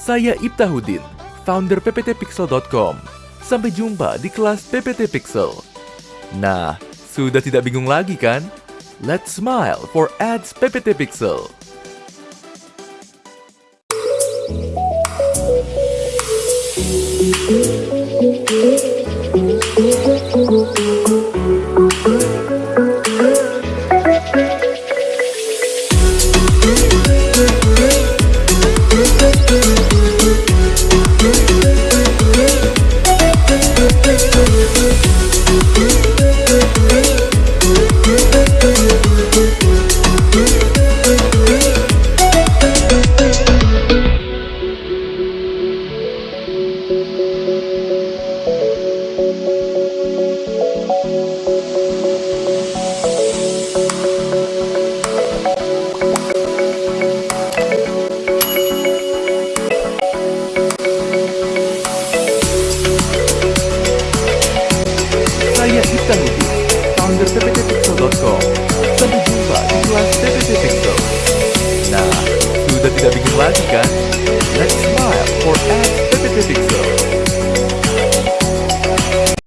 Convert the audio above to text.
Saya Ibtahudin, founder pptpixel.com. Sampai jumpa di kelas PPT Pixel. Nah, sudah tidak bingung lagi kan? Let's smile for ads PPT Pixel. Founder. Sampai jumpa di kelas PPT Pixel. Nah, sudah tidak bingung lagi kan?